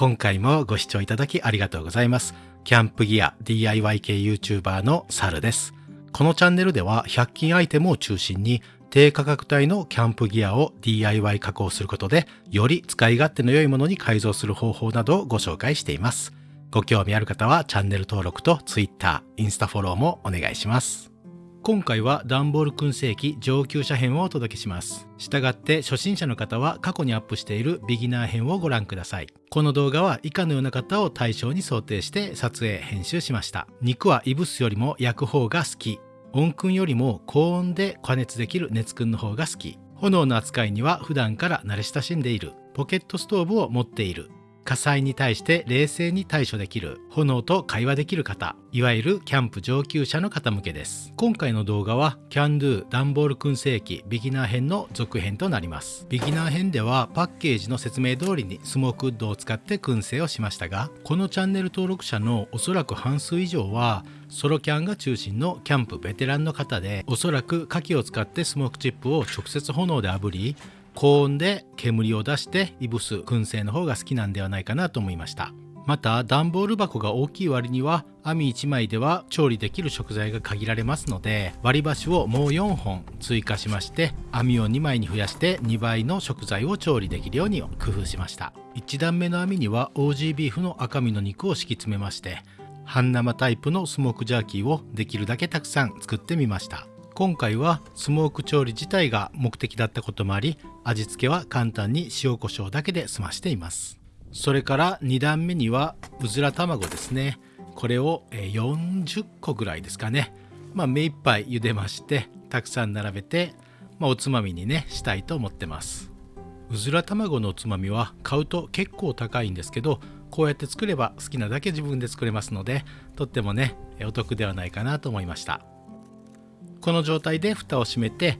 今回もご視聴いただきありがとうございます。キャンプギア DIY 系 YouTuber のサルです。このチャンネルでは100均アイテムを中心に低価格帯のキャンプギアを DIY 加工することでより使い勝手の良いものに改造する方法などをご紹介しています。ご興味ある方はチャンネル登録と Twitter、インスタフォローもお願いします。今回は段ボール燻製機上級者編をお届けします。したがって初心者の方は過去にアップしているビギナー編をご覧ください。この動画は以下のような方を対象に想定して撮影編集しました。肉はいぶすよりも焼く方が好き。温燻よりも高温で加熱できる熱燻の方が好き。炎の扱いには普段から慣れ親しんでいる。ポケットストーブを持っている。火災に対して冷静に対処できる炎と会話できる方いわゆるキャンプ上級者の方向けです。今回の動画は CANDO 段ボール燻製機ビギナー編の続編となります。ビギナー編ではパッケージの説明通りにスモークウッドを使って燻製をしましたがこのチャンネル登録者のおそらく半数以上はソロキャンが中心のキャンプベテランの方でおそらく火器を使ってスモークチップを直接炎で炙り高温で煙を出していぶす燻製の方が好きなんではないかなと思いました。また段ボール箱が大きい割には網1枚では調理できる食材が限られますので割り箸をもう4本追加しまして網を2枚に増やして2倍の食材を調理できるように工夫しました。1段目の網にはオージービーフの赤身の肉を敷き詰めまして半生タイプのスモークジャーキーをできるだけたくさん作ってみました。今回はスモーク調理自体が目的だったこともあり味付けは簡単に塩コショウだけで済ましています。それから2段目にはうずら卵ですね。これを40個ぐらいですかね。まあ目いっぱい茹でましてたくさん並べて、まあ、おつまみにねしたいと思ってます。うずら卵のおつまみは買うと結構高いんですけどこうやって作れば好きなだけ自分で作れますのでとってもねお得ではないかなと思いました。この状態で蓋を閉めて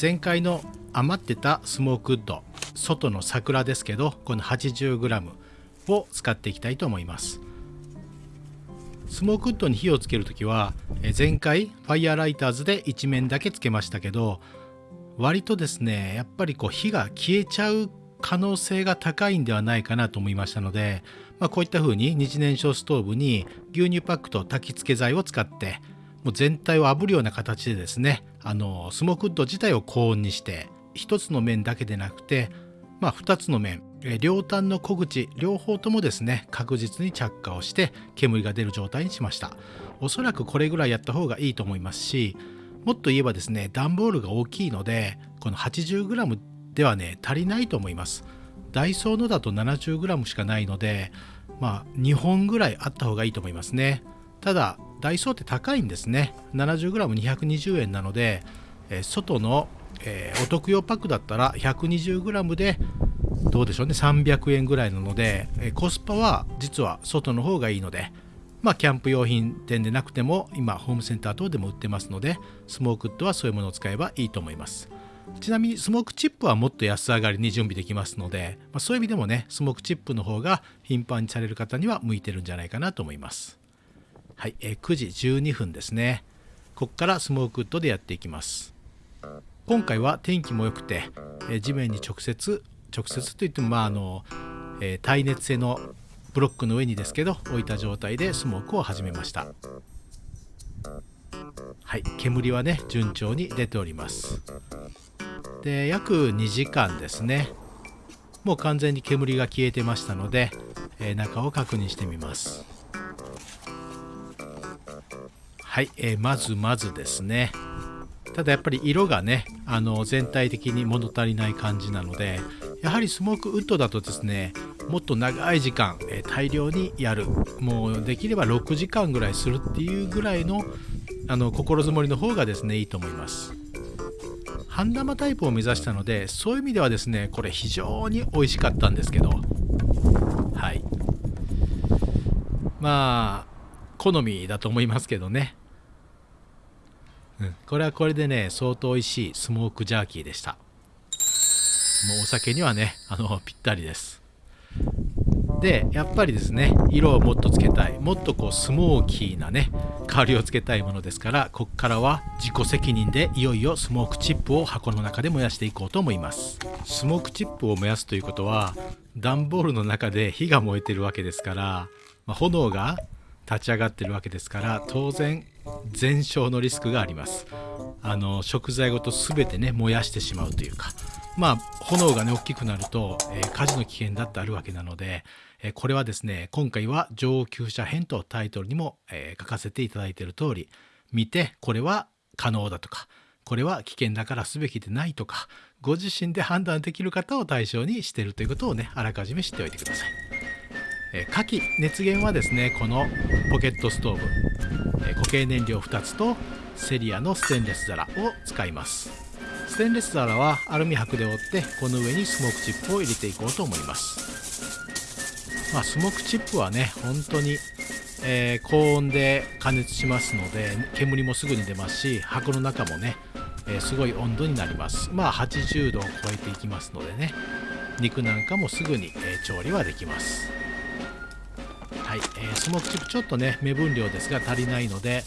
前回の余ってたスモークウッド外の桜ですけどこの 80g を使っていきたいと思います。スモークウッドに火をつける時は前回ファイヤーライターズで一面だけつけましたけど割とですねやっぱりこう火が消えちゃう可能性が高いんではないかなと思いましたので、まあ、こういった風に日燃焼ストーブに牛乳パックと焚き付け剤を使ってもう全体を炙るような形でですねあのスモークウッド自体を高温にして1つの面だけでなくて、まあ、2つの面両端の小口両方ともですね確実に着火をして煙が出る状態にしました。おそらくこれぐらいやった方がいいと思いますしもっと言えばですね段ボールが大きいのでこの 80g ではね足りないと思います。ダイソーのだと 70g しかないのでまあ2本ぐらいあった方がいいと思いますね。ただダイソーって高いんですね。70g220 円なので、えー、外の、えー、お得用パックだったら 120g でどうでしょうね300円ぐらいなので、えー、コスパは実は外の方がいいのでまあキャンプ用品店でなくても今ホームセンター等でも売ってますのでスモークウッドはそういうものを使えばいいと思います。ちなみにスモークチップはもっと安上がりに準備できますので、まあ、そういう意味でもねスモークチップの方が頻繁にされる方には向いてるんじゃないかなと思います。はい、えー、9時12分ですね。ここからスモークウッドでやっていきます。今回は天気も良くて、えー、地面に直接直接といってもまああの、えー、耐熱性のブロックの上にですけど置いた状態でスモークを始めました。はい煙はね順調に出ております。で約2時間ですね。もう完全に煙が消えてましたので、えー、中を確認してみます。はい、えー、まずまずですね。ただやっぱり色がねあの全体的に物足りない感じなのでやはりスモークウッドだとですねもっと長い時間、えー、大量にやる。もうできれば6時間ぐらいするっていうぐらいのあの心づもりの方がですねいいと思います。半生タイプを目指したのでそういう意味ではですねこれ非常に美味しかったんですけど。はい。まあ好みだと思いますけどね。うん、これはこれでね相当美味しいスモークジャーキーでした。もうお酒にはねあのぴったりです。でやっぱりですね色をもっとつけたい。もっとこうスモーキーなね香りをつけたいものですからこっからは自己責任でいよいよスモークチップを箱の中で燃やしていこうと思います。スモークチップを燃やすということは段ボールの中で火が燃えてるわけですから、まあ、炎が立ち上がってるわけですから当然全焼のリスクがありますあの食材ごと全てね燃やしてしまうというかまあ炎がね大きくなると、えー、火事の危険だってあるわけなので、えー、これはですね今回は上級者編とタイトルにも、えー、書かせていただいている通り見てこれは可能だとかこれは危険だからすべきでないとかご自身で判断できる方を対象にしているということをねあらかじめ知っておいてください。え、火器熱源はですねこのポケットストーブ、え、固形燃料2つとセリアのステンレス皿を使います。ステンレス皿はアルミ箔で折ってこの上にスモークチップを入れていこうと思います。まあスモークチップはね本当に、えー、高温で加熱しますので煙もすぐに出ますし箱の中もね、えー、すごい温度になります。まあ80度を超えていきますのでね肉なんかもすぐに、えー、調理はできます。はい、えー、スモークチップちょっとね目分量ですが足りないので、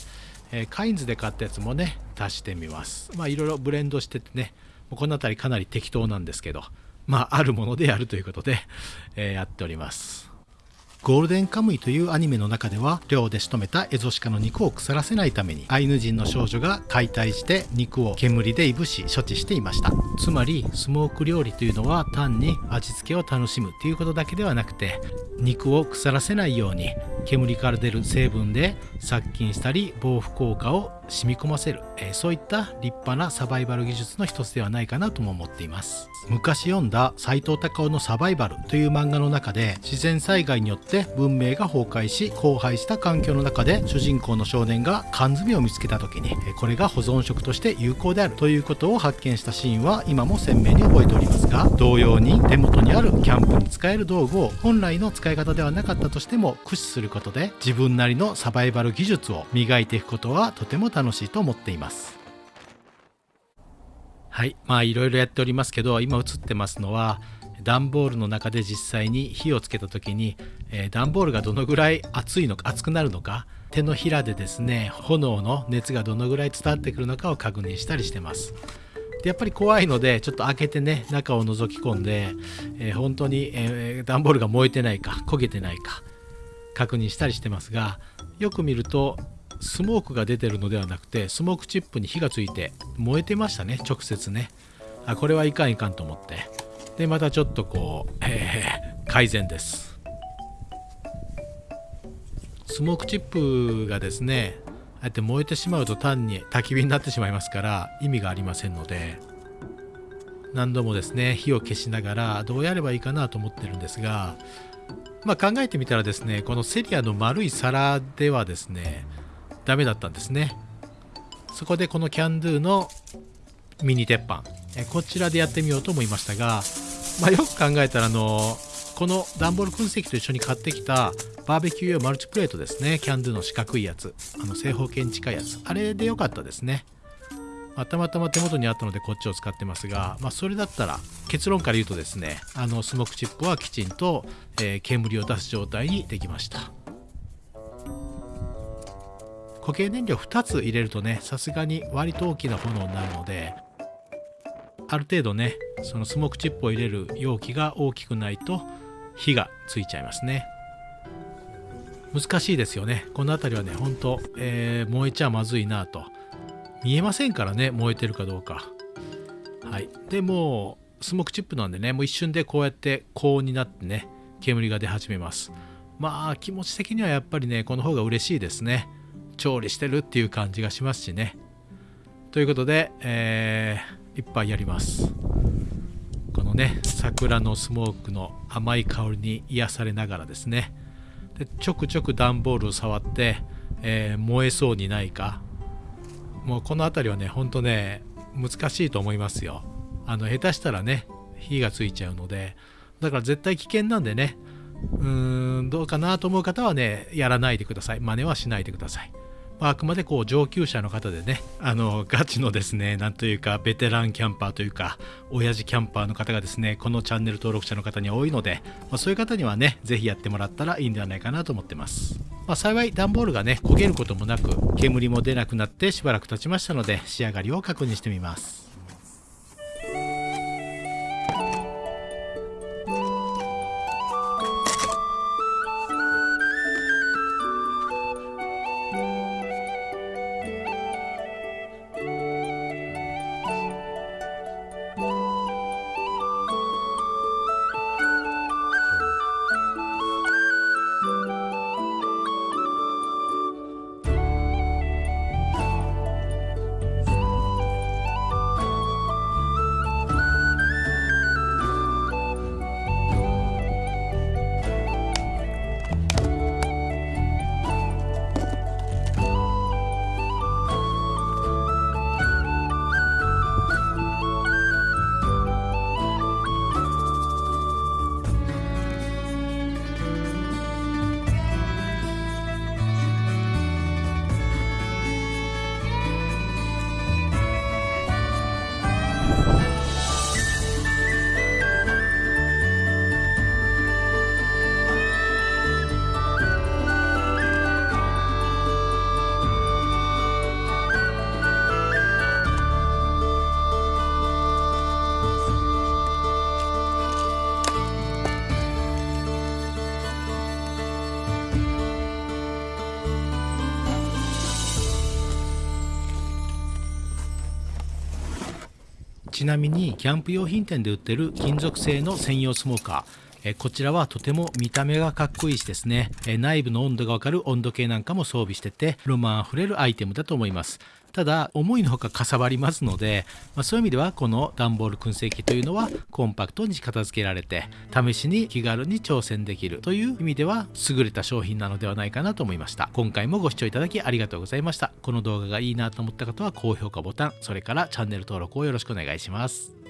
えー、カインズで買ったやつもね足してみます。まあいろいろブレンドしててねこの辺りかなり適当なんですけどまああるものでやるということで、えー、やっております。ゴールデンカムイというアニメの中では漁で仕留めたエゾシカの肉を腐らせないためにアイヌ人の少女が解体して肉を煙でいぶし処置していました。つまりスモーク料理というのは単に味付けを楽しむということだけではなくて肉を腐らせないように煙から出る成分で殺菌したり防腐効果を染み込ませる、えー、そういった立派なサバイバル技術の一つではないかなとも思っています。昔読んだ斎藤隆夫のサバイバルという漫画の中で自然災害によって文明が崩壊し荒廃した環境の中で主人公の少年が缶詰を見つけた時にこれが保存食として有効であるということを発見したシーンは今も鮮明に覚えておりますが同様に手元にあるキャンプに使える道具を本来の使い方ではなかったとしても駆使することで自分なりのサバイバル技術を磨いていくことはとても楽しいと思っています。はい。まあいろいろやっておりますけど今映ってますのは段ボールの中で実際に火をつけた時に、えー、段ボールがどのぐらい熱いのか熱くなるのか手のひらでですね炎の熱がどのぐらい伝わってくるのかを確認したりしてます。でやっぱり怖いのでちょっと開けてね中を覗き込んで、えー、本当に、えー、段ボールが燃えてないか焦げてないか確認したりしてますがよく見るとスモークが出てるのではなくてスモークチップに火がついて燃えてましたね直接ね。あこれはいかんいかんと思って。でまたちょっとこう、えー、改善です。スモークチップがですねああやって燃えてしまうと単に焚き火になってしまいますから意味がありませんので何度もですね火を消しながらどうやればいいかなと思ってるんですがまあ考えてみたらですねこのセリアの丸い皿ではですねダメだったんですね。そこでこのキャンドゥのミニ鉄板。こちらでやってみようと思いましたが、まあ、よく考えたらあのこの段ボール燻製機と一緒に買ってきたバーベキュー用マルチプレートですね。キャンドゥの四角いやつ。あの正方形に近いやつ。あれでよかったですね、ま、たまたま手元にあったのでこっちを使ってますが、まあ、それだったら結論から言うとですねあのスモークチップはきちんと、えー、煙を出す状態にできました。固形燃料2つ入れるとねさすがに割と大きな炎になるのである程度ねそのスモークチップを入れる容器が大きくないと火がついちゃいますね。難しいですよね。この辺りはねほんと、えー、燃えちゃまずいなと。見えませんからね燃えてるかどうか。はい。でもうスモークチップなんでねもう一瞬でこうやって高温になってね煙が出始めます。まあ気持ち的にはやっぱりねこの方が嬉しいですね。調理してるっていう感じがしますしね。ということで、えー、いっぱいやります。このね、桜のスモークの甘い香りに癒されながらですね、でちょくちょく段ボールを触って、えー、燃えそうにないか、もうこの辺りはね、ほんとね、難しいと思いますよ。あの、下手したらね、火がついちゃうので、だから絶対危険なんでね、うーん、どうかなと思う方はね、やらないでください。真似はしないでください。まあくまでこう上級者の方でねあのガチのですねなんというかベテランキャンパーというか親父キャンパーの方がですねこのチャンネル登録者の方に多いので、まあ、そういう方にはね是非やってもらったらいいんではないかなと思ってます、まあ、幸い段ボールがね焦げることもなく煙も出なくなってしばらく経ちましたので仕上がりを確認してみます。ちなみにキャンプ用品店で売ってる金属製の専用スモーカー。えこちらはとても見た目がかっこいいしですね、え内部の温度がわかる温度計なんかも装備しててロマンあふれるアイテムだと思います。ただ思いのほかかさばりますので、まあ、そういう意味ではこの段ボール燻製機というのはコンパクトに片付けられて試しに気軽に挑戦できるという意味では優れた商品なのではないかなと思いました。今回もご視聴いただきありがとうございました。この動画がいいなと思った方は高評価ボタンそれからチャンネル登録をよろしくお願いします。